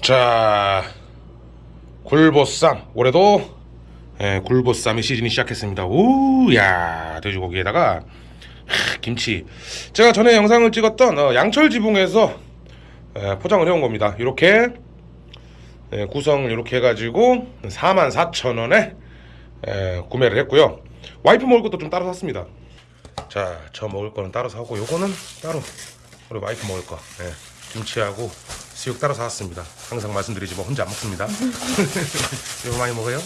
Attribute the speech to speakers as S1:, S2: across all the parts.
S1: 자 굴보쌈. 올해도 예, 굴보쌈의 시즌이 시작했습니다. 우야 돼지고기에다가 하, 김치. 제가 전에 영상을 찍었던 어, 양철 지붕에서 예, 포장을 해온 겁니다. 이렇게 예, 구성을 이렇게 해가지고 44,000원에 예, 구매를 했고요. 와이프 먹을 것도 좀 따로 샀습니다. 자 저 먹을 거는 따로 사고 요거는 따로 우리 와이프 먹을 거. 예, 김치하고 수육 따로 사왔습니다. 항상 말씀드리지만 혼자 안 먹습니다. 이거 많이 먹어요?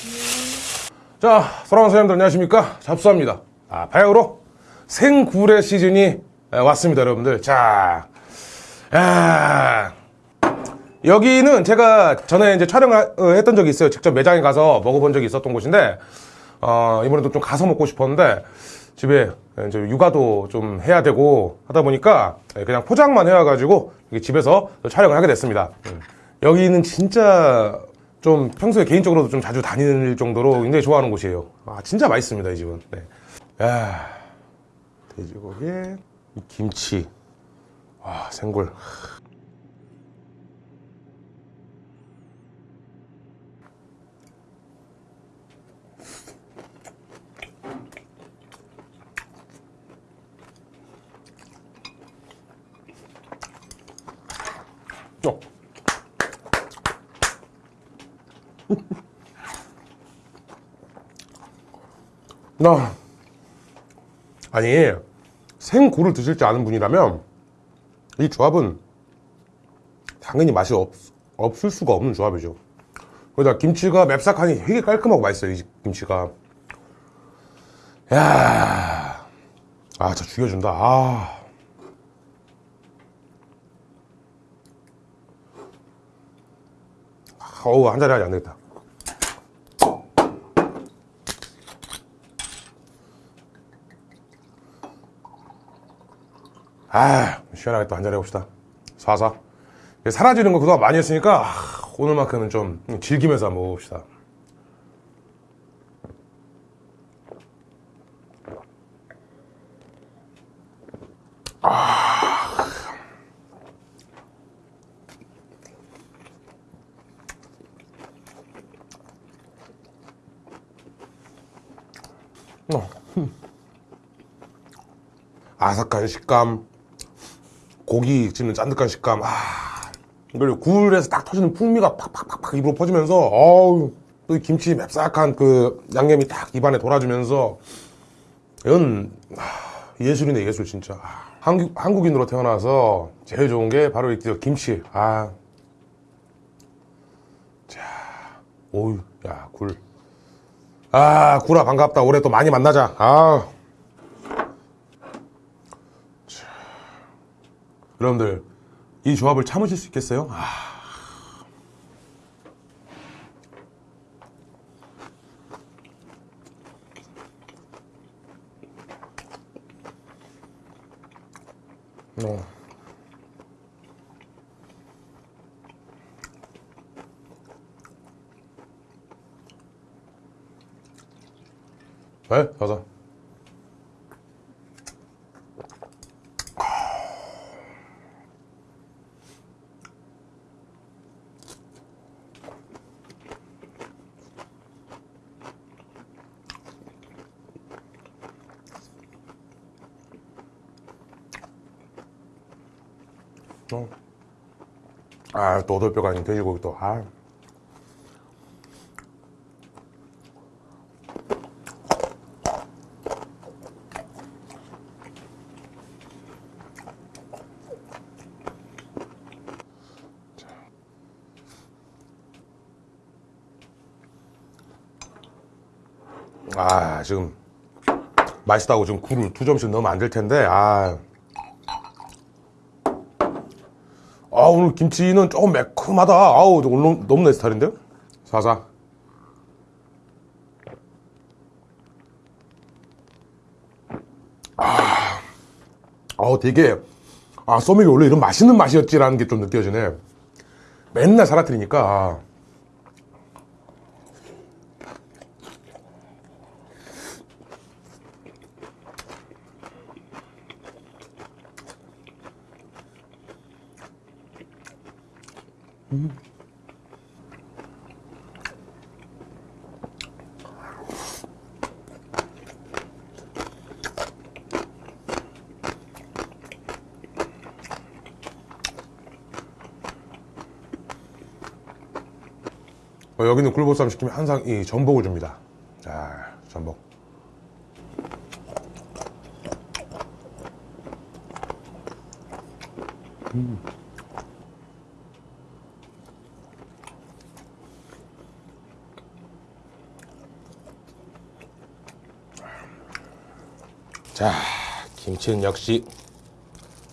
S1: 자 사랑하는 사람들 안녕하십니까? 잡수합니다. 아 바야흐로 생굴의 시즌이 에, 왔습니다 여러분들. 자 야, 여기는 제가 전에 이제 촬영했던 적이 있어요. 직접 매장에 가서 먹어본 적이 있었던 곳인데 어, 이번에도 좀 가서 먹고 싶었는데 집에 이제 육아도 좀 해야 되고 하다 보니까 그냥 포장만 해와가지고 집에서 촬영을 하게 됐습니다. 음. 여기는 진짜 좀 평소에 개인적으로도 좀 자주 다닐 정도로 굉장히 좋아하는 곳이에요. 아 진짜 맛있습니다 이 집은. 네. 야 돼지고기에 이 김치, 와 생굴. 어. 나 아니 생굴을 드실 줄 아는 분이라면 이 조합은 당연히 맛이 없, 없을 수가 없는 조합이죠. 거기다 김치가 맵싹하니 되게 깔끔하고 맛있어요. 이 김치가. 야, 아, 저 죽여준다. 아. 어우 한 잔에 하지 안 되겠다. 아 시원하게 또한잔 해봅시다. 사사. 사라지는 거 그동안 많이 했으니까 아, 오늘만큼은 좀 즐기면서 한번 먹어봅시다. 어. 아삭한 식감 고기 씹는 짠득한 식감 아 그리고 굴에서 딱 터지는 풍미가 팍팍팍팍 입으로 퍼지면서 어우 또 김치 맵싹한 그 양념이 딱 입안에 돌아주면서 이건 아, 예술이네 예술 진짜. 아, 한국, 한국인으로 태어나서 제일 좋은 게 바로 이 김치. 아. 자, 오유 야굴. 아 구라 반갑다. 올해 또 많이 만나자. 아 여러분들 이 조합을 참으실 수 있겠어요? 아. 어. 네, 가자. 어. 아, 또 오돌뼈가 아닌 돼지고기 또, 아. 아 지금 맛있다고 지금 굴을 두 점씩 넣으면 안 될 텐데 아. 아 오늘 김치는 조금 매콤하다. 아우 오늘 너무 내 스타일인데요 사사. 아, 아 되게 아 소맥이 원래 이런 맛있는 맛이었지라는 게 좀 느껴지네. 맨날 살아트리니까 어, 여기는 굴보쌈 시키면 항상 이 전복을 줍니다. 아, 전복. 자, 김치는 역시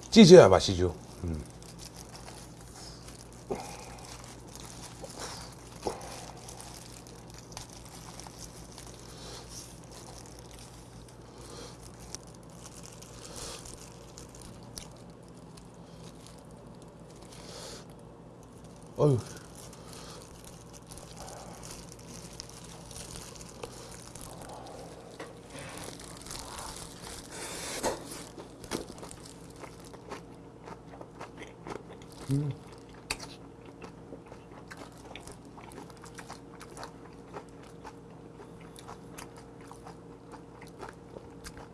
S1: 찢어야 맛이죠. 음. 어휴.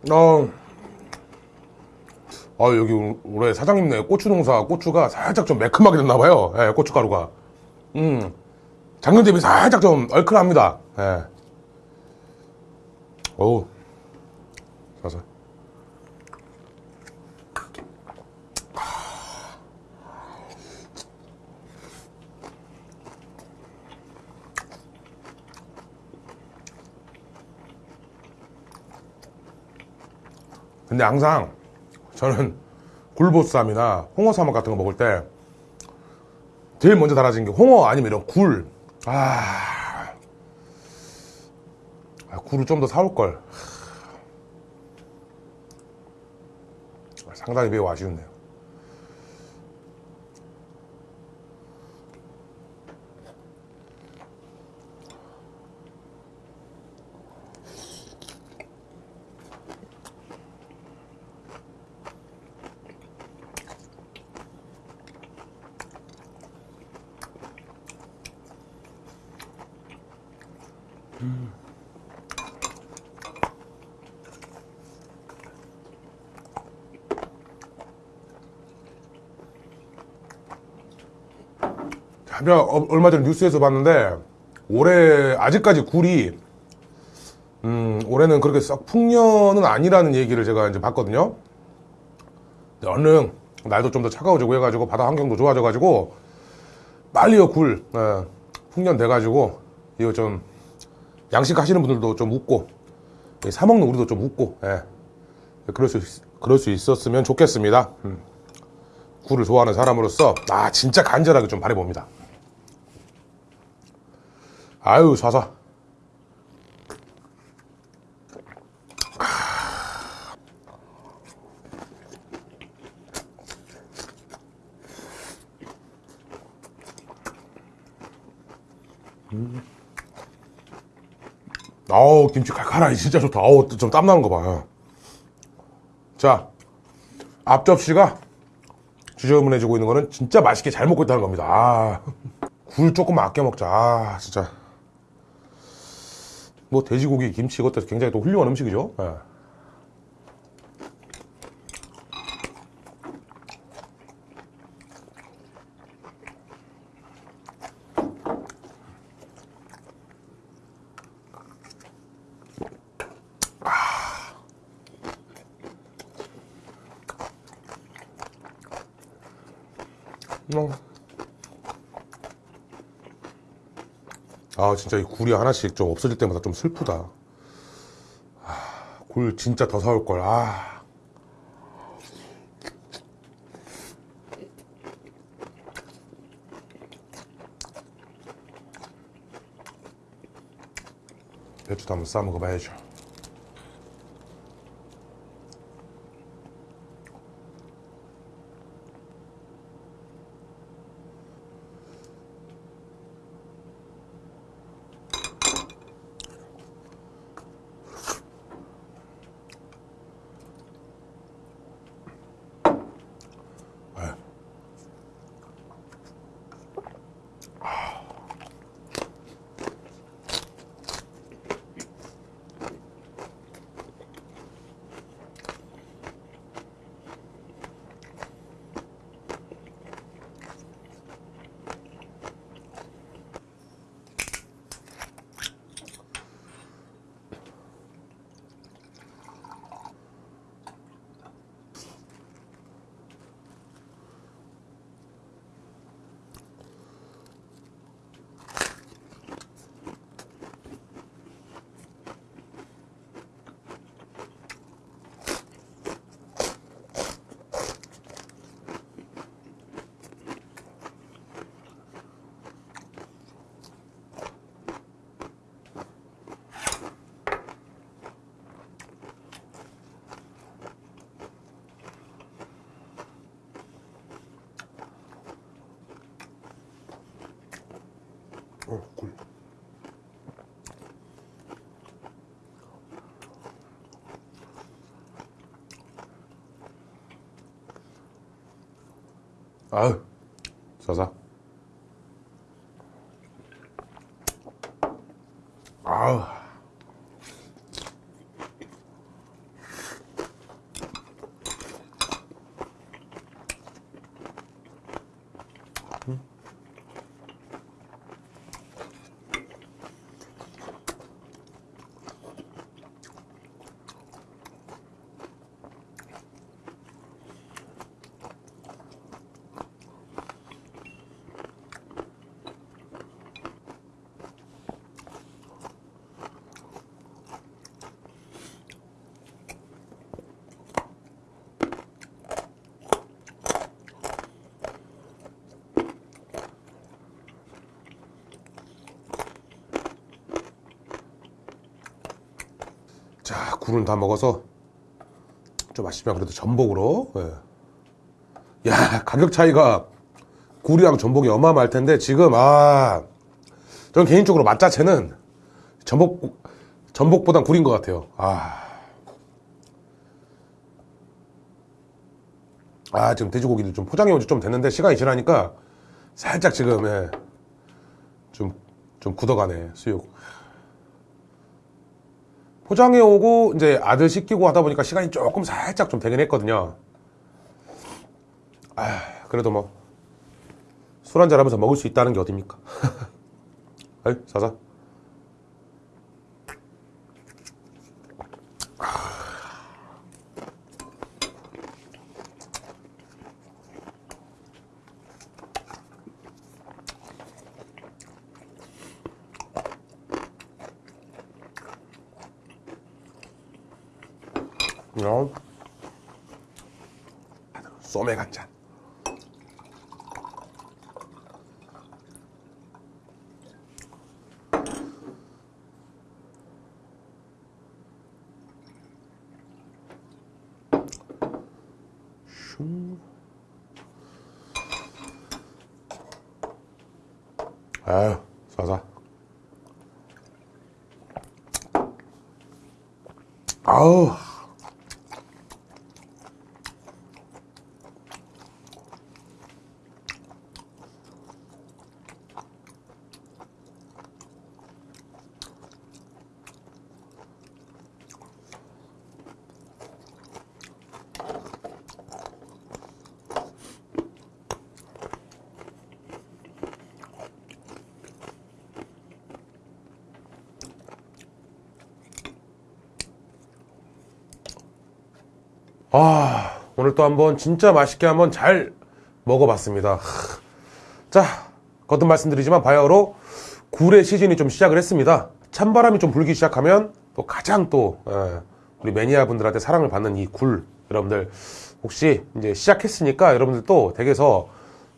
S1: 어, 아 여기 올- 올해 사장님네 고추 농사 고추가 살짝 좀 매콤하게 됐나봐요. 예, 고춧가루가. 음, 작년 대비 살짝 좀 얼큰합니다. 예. 어우, 자자. 근데 항상 저는 굴보쌈이나 홍어사막 같은 거 먹을 때 제일 먼저 달아진 게 홍어 아니면 이런 굴. 아, 아, 굴을 좀 더 사올 걸. 상당히 매우 아쉬운데요. 제가 어- 얼마 전에 뉴스에서 봤는데 올해 아직까지 굴이 음, 올해는 그렇게 썩 풍년은 아니라는 얘기를 제가 이제 봤거든요. 얼른 날도 좀 더 차가워지고 해가지고 바다 환경도 좋아져가지고 빨리요 굴 예, 풍년 돼가지고 이거 좀 양식 하시는 분들도 좀 웃고 이사 먹는 우리도 좀 웃고 예. 그럴 수 있, 그럴 수 있었으면 좋겠습니다. 음. 굴을 좋아하는 사람으로서 아 진짜 간절하게 좀 바래봅니다. 아유 사사. 아우 김치 칼칼하니 진짜 좋다. 아우 좀 땀나는 거 봐. 자 앞접시가 주저문해주고 있는 거는 진짜 맛있게 잘 먹고 있다는 겁니다. 아, 굴 조금 아껴 먹자. 아, 진짜. 뭐 돼지고기, 김치 이것도 굉장히 또 훌륭한 음식이죠. 예. 어. 아 진짜 이 굴이 하나씩 좀 없어질 때마다 좀 슬프다. 아, 굴 진짜 더 사올 걸. 아. 배추도 한번 싸 먹어봐야죠. 굴. 아유, 싸사. 아우. 자, 굴은 다 먹어서 좀 아쉽지만 그래도 전복으로. 예. 야, 가격 차이가 굴이랑 전복이 어마어마할 텐데 지금 아, 저는 개인적으로 맛 자체는 전복 전복보단 굴인 것 같아요. 아. 아, 지금 돼지고기도 좀 포장해 온 지 좀 됐는데 시간이 지나니까 살짝 지금 예. 좀, 좀 굳어가네, 수육. 포장해 오고 이제 아들 시키고 하다 보니까 시간이 조금 살짝 좀 되긴 했거든요. 아, 그래도 뭐 술 한잔 하면서 먹을 수 있다는 게 어딥니까? 아이, 사사. 어. 소맥 한 잔. 슝. 아유, 쏴서. 아우. 아, 오늘 또 한번 진짜 맛있게 한번 잘 먹어봤습니다. 하, 자, 거듭 말씀드리지만 바야흐로 굴의 시즌이 좀 시작을 했습니다. 찬바람이 좀 불기 시작하면 또 가장 또 예, 우리 매니아 분들한테 사랑을 받는 이 굴 여러분들 혹시 이제 시작했으니까 여러분들 또 댁에서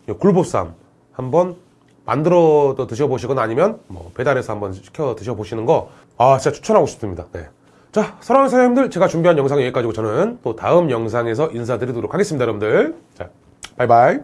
S1: 이 굴보쌈 한번 만들어 드셔보시거나 아니면 뭐 배달해서 한번 시켜 드셔보시는 거 아 진짜 추천하고 싶습니다. 네. 자, 사랑하는 사장님들, 제가 준비한 영상 여기까지고 저는 또 다음 영상에서 인사드리도록 하겠습니다, 여러분들. 자, 바이바이.